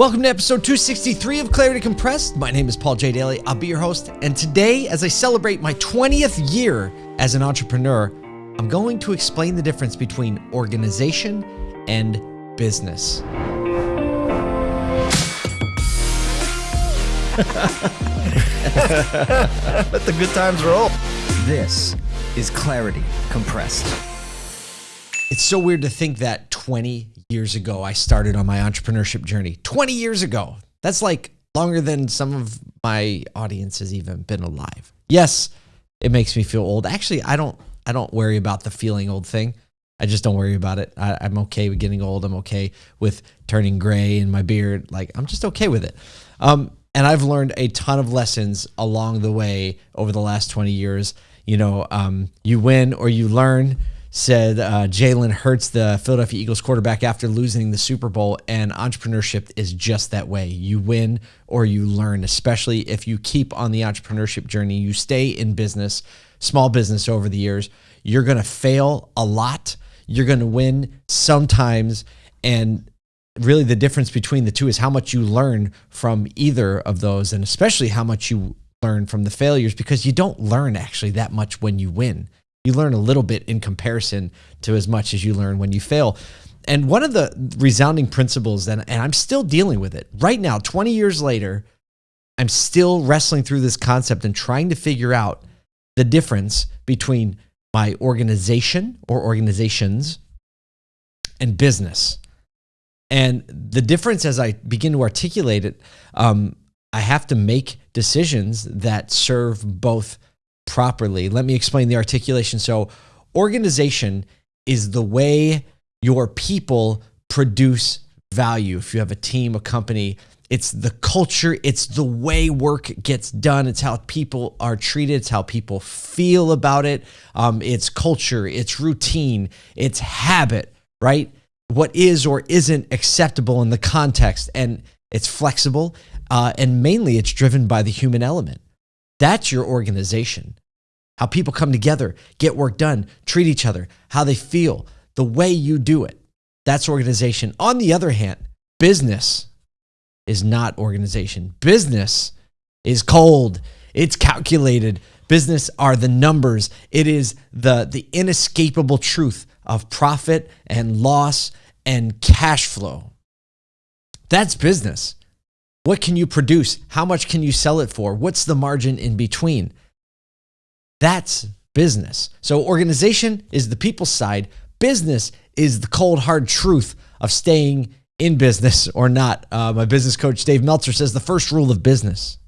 Welcome to episode 263 of Clarity Compressed. My name is Paul J. Daly. I'll be your host. And today, as I celebrate my 20th year as an entrepreneur, I'm going to explain the difference between organization and business. Let the good times roll. This is Clarity Compressed. It's so weird to think that 20 years ago I started on my entrepreneurship journey. 20 years ago. That's like longer than some of my audience has even been alive. Yes, it makes me feel old. Actually, I don't I don't worry about the feeling old thing. I just don't worry about it. I, am okay with getting old. I'm okay with turning gray in my beard. Like I'm just okay with it. Um, and I've learned a ton of lessons along the way over the last 20 years. You know, um, you win or you learn, said uh, Jalen Hurts, the Philadelphia Eagles quarterback, after losing the Super Bowl. And entrepreneurship is just that way. You win or you learn, especially if you keep on the entrepreneurship journey. You stay in business, small business over the years. You're going to fail a lot. You're going to win sometimes. And really the difference between the two is how much you learn from either of those and especially how much you learn from the failures because you don't learn actually that much when you win. You learn a little bit in comparison to as much as you learn when you fail. And one of the resounding principles that and I'm still dealing with it right now 20 years later I'm still wrestling through this concept and trying to figure out the difference between my organization or organizations and business. And the difference as I begin to articulate it, um, I have to make decisions that serve both properly. Let me explain the articulation. So, organization is the way your people produce value. If you have a team, a company, it's the culture, it's the way work gets done, it's how people are treated, it's how people feel about it. Um, it's culture, it's routine, it's habit, right? what is or isn't acceptable in the context. And it's flexible. Uh, and mainly it's driven by the human element. That's your organization. How people come together, get work done, treat each other, how they feel, the way you do it. That's organization. On the other hand, business is not organization. Business is cold, it's calculated. Business are the numbers. It is the, the inescapable truth of profit and loss and cash flow. That's business. What can you produce? How much can you sell it for? What's the margin in between? That's business. So, organization is the people side, business is the cold, hard truth of staying in business or not. Uh, my business coach, Dave Meltzer, says the first rule of business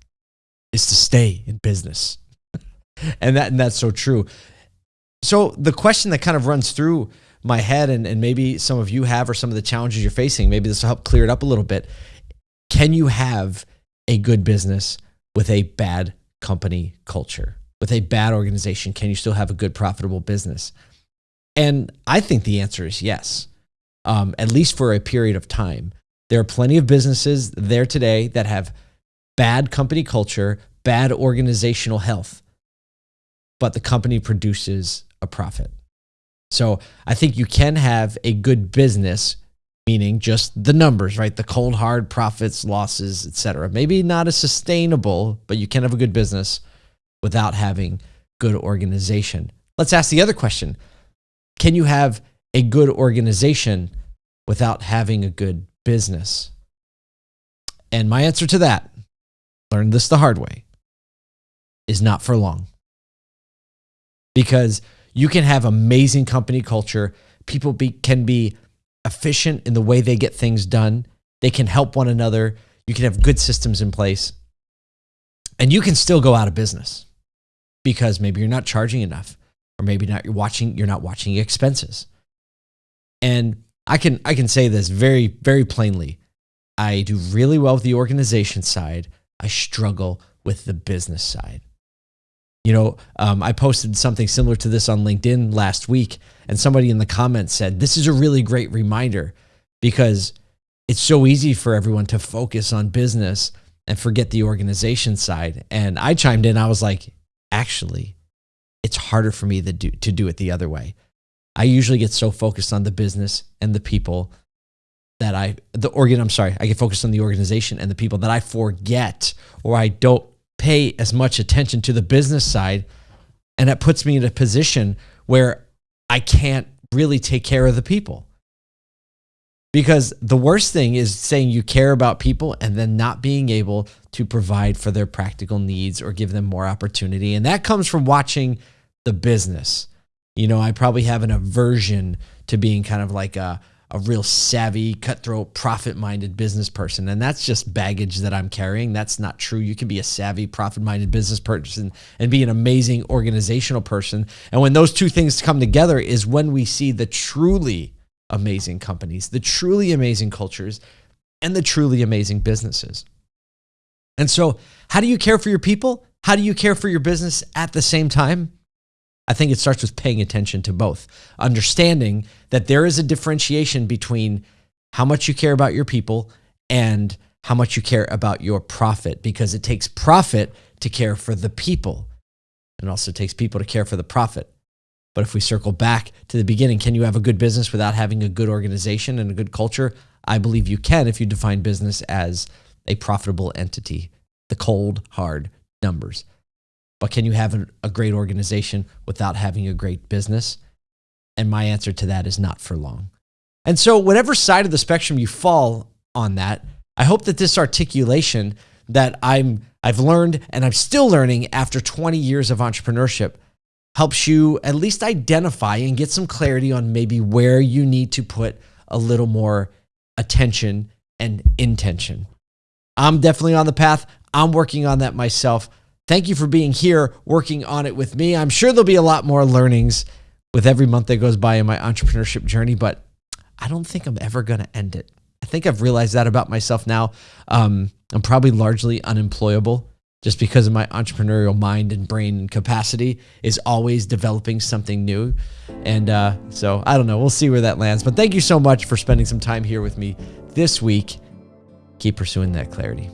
is to stay in business. and, that, and that's so true. So, the question that kind of runs through my head and, and maybe some of you have or some of the challenges you're facing, maybe this will help clear it up a little bit. Can you have a good business with a bad company culture? With a bad organization, can you still have a good, profitable business? And I think the answer is yes, um, at least for a period of time. There are plenty of businesses there today that have bad company culture, bad organizational health, but the company produces a profit. So I think you can have a good business, meaning just the numbers, right? The cold hard profits, losses, etc. Maybe not as sustainable, but you can have a good business without having good organization. Let's ask the other question. Can you have a good organization without having a good business? And my answer to that, learned this the hard way, is not for long. Because you can have amazing company culture. People be, can be efficient in the way they get things done. They can help one another. You can have good systems in place. And you can still go out of business because maybe you're not charging enough or maybe not you're watching you're not watching expenses. And I can I can say this very very plainly. I do really well with the organization side. I struggle with the business side. You know, um, I posted something similar to this on LinkedIn last week, and somebody in the comments said, This is a really great reminder because it's so easy for everyone to focus on business and forget the organization side. And I chimed in, I was like, Actually, it's harder for me to do, to do it the other way. I usually get so focused on the business and the people that I the organ I'm sorry, I get focused on the organization and the people that I forget or I don't pay as much attention to the business side and that puts me in a position where I can't really take care of the people. Because the worst thing is saying you care about people and then not being able to provide for their practical needs or give them more opportunity. And that comes from watching the business. You know, I probably have an aversion to being kind of like a, a real savvy, cutthroat, profit minded business person. And that's just baggage that I'm carrying. That's not true. You can be a savvy, profit minded business person and be an amazing organizational person. And when those two things come together, is when we see the truly amazing companies, the truly amazing cultures, and the truly amazing businesses. And so, how do you care for your people? How do you care for your business at the same time? I think it starts with paying attention to both, understanding that there is a differentiation between how much you care about your people and how much you care about your profit, because it takes profit to care for the people. And also takes people to care for the profit. But if we circle back to the beginning, can you have a good business without having a good organization and a good culture? I believe you can if you define business as a profitable entity, the cold, hard numbers. But can you have a great organization without having a great business? And my answer to that is not for long. And so, whatever side of the spectrum you fall on that, I hope that this articulation that I'm I've learned and I'm still learning after 20 years of entrepreneurship helps you at least identify and get some clarity on maybe where you need to put a little more attention and intention. I'm definitely on the path. I'm working on that myself. Thank you for being here working on it with me. I'm sure there'll be a lot more learnings with every month that goes by in my entrepreneurship journey, but I don't think I'm ever going to end it. I think I've realized that about myself now. Um, I'm probably largely unemployable just because of my entrepreneurial mind and brain capacity is always developing something new. And uh, so I don't know. We'll see where that lands. But thank you so much for spending some time here with me this week. Keep pursuing that clarity.